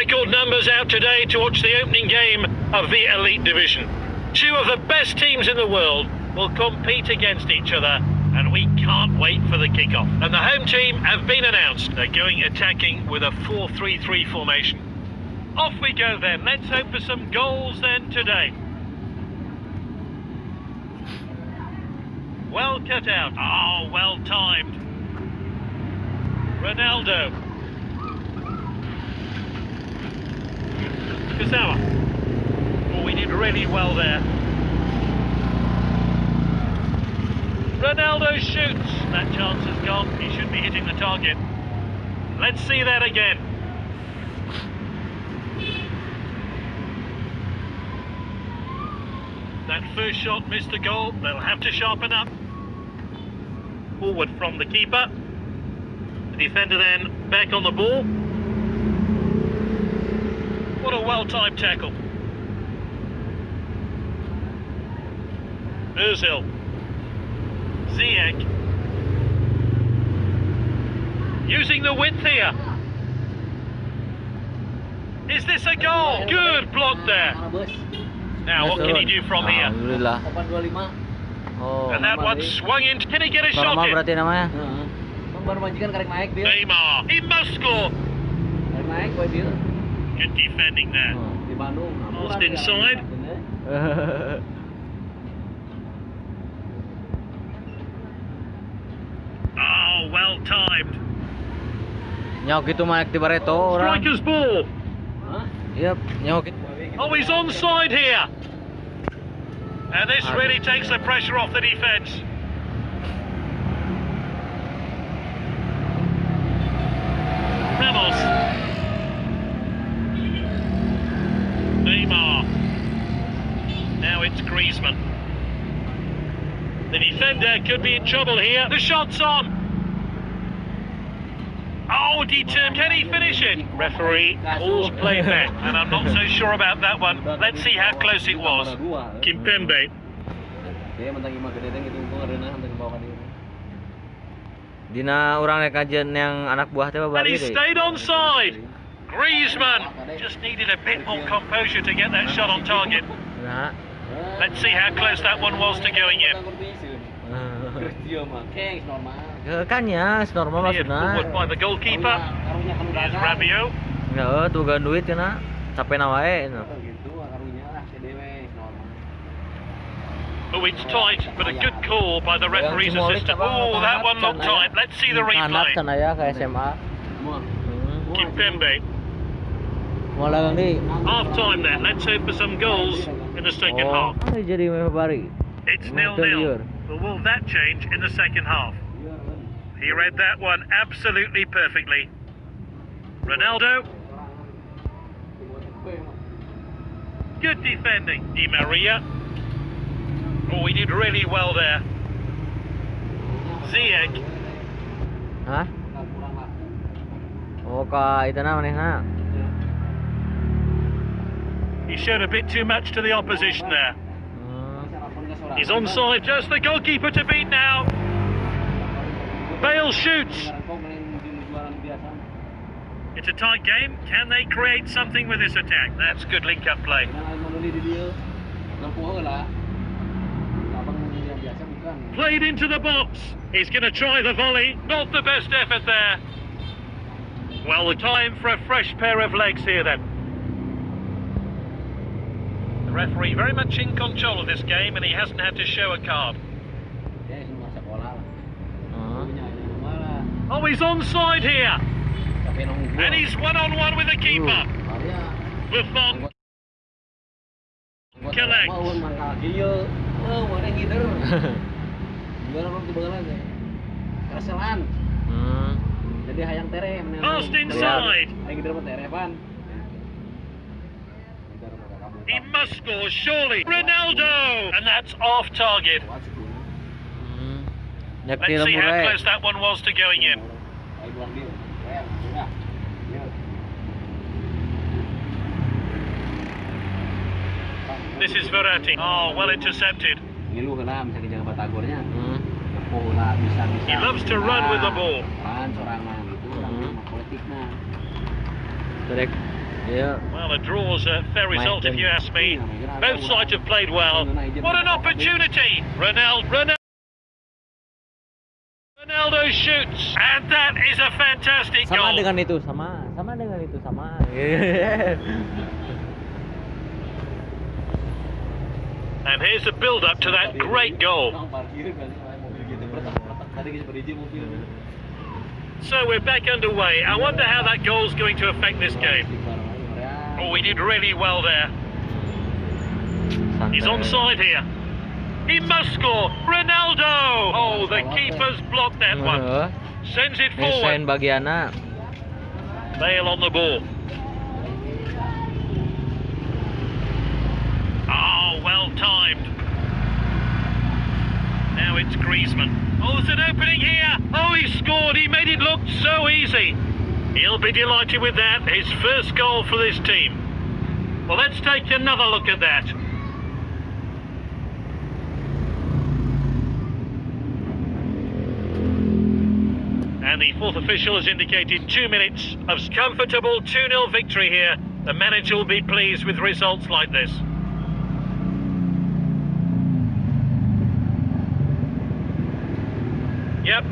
Record numbers out today to watch the opening game of the Elite Division. Two of the best teams in the world will compete against each other, and we can't wait for the kickoff. And the home team have been announced. They're going attacking with a 4-3-3 formation. Off we go then. Let's hope for some goals then today. Well cut out. Oh, well timed. Ronaldo. Oh, we did really well there. Ronaldo shoots. That chance has gone. He should be hitting the target. Let's see that again. That first shot missed the goal. They'll have to sharpen up. Forward from the keeper. The defender then back on the ball. What a well-timed tackle. Ozil. Ziyech. Using the width here. Is this a goal? Good block there. Now, what can he do from here? Oh. And that one swung in. Can he get a shot Normal in? berarti namanya. Heeh. Bang baru majikan karek naik dia. Neymar. He must score. Karek naik boy dia. Good defending there. Bandung. Oh. Lost inside. Oh, well timed. Nyok itu mah di Barreto orang. Striker's ball. Hah? Yep, nyok itu. Oh, he's onside here. And this ah, really takes the pressure off the defence. Ramos. Neymar. Now it's Griezmann. The defender could be in trouble here. The shot's on. Oh, determined. Can he finish it? Referee calls play back, and I'm not so sure about that one. Let's see how close it was. Kimpembe. Dia mentang imah gede teh gitu gua ngereunah mentang bawa dia. Dina orang rek kajian yang anak buah teh And he deh. stayed onside. Griezmann just needed a bit more composure to get that shot on target. Let's see how close that one was to going in. Dia mah keng normal. Eh, kan ya, normal maksudnya. forward by the goalkeeper. Here's dagang. Rabiot. Ya, tuh gan duit kena. Capek na wae. Oh, gitu karunya lah CDW normal. Oh, it's tight, but a good call by the referee's assistant. Oh, that one Kanat kan, tight. Let's see the Anak replay. kan aya ke SMA. Kimpembe. Half time then. Let's hope for some goals in the second Oh, half. jadi bari. It's Not nil-nil. But will that change in the second half? He read that one absolutely perfectly. Ronaldo, good defending. Di Maria. Oh, he did really well there. Ziyech. Itu na manehna. He showed a bit too much to the opposition there. He's onside, just the goalkeeper to beat now. Bale shoots. It's a tight game. Can they create something with this attack? That's good link-up play. Played into the box. He's going to try the volley. Not the best effort there. Well, the time for a fresh pair of legs here then. Referee very much in control of this game and he hasn't had to show a card. Hmm. Oh, he's onside here. And he's one-on-one with the keeper. Buffon. Collects. Kereselan. Jadi hayang tere menang. Passed inside. Hayang gitu mah tere pan. He must score, surely. Ronaldo! And that's off target. Hmm. Let's see how close that one was to going in. Ayo buang dia. Ya, sudah. Ya. This is Verratti. Oh, well intercepted. Ngilu kena bisa kejaga batagornya. Ngepuh lah bisa bisa. He loves to run with the ball. Kan seorang mah gitu, orang mah politikna. Terek Iya. Well, a draw's a fair result if you ask me. Both sides have played well. What an opportunity! Ronaldo, Ronaldo, Ronaldo shoots, and that is a fantastic Sama goal. dengan itu, sama. Sama dengan itu, sama. And here's the build-up to that great goal. Tukang parkir kali mobil gitu berletak-letak tadi kita berhenti mobil. So we're back underway. I wonder how that goal's going to affect this game. Oh, he did really well there. He's onside here. He must score. Ronaldo! Oh, the keeper's blocked that one. Sends it forward. bagiana. Bale on the ball. Oh, well timed. Now it's Griezmann. Oh, there's an opening here. Oh, he scored. He made it look so easy. He'll be delighted with that. His first goal for this team. Well, let's take another look at that. And the fourth official has indicated two minutes of comfortable 2 0 victory here. The manager will be pleased with results like this. Yep.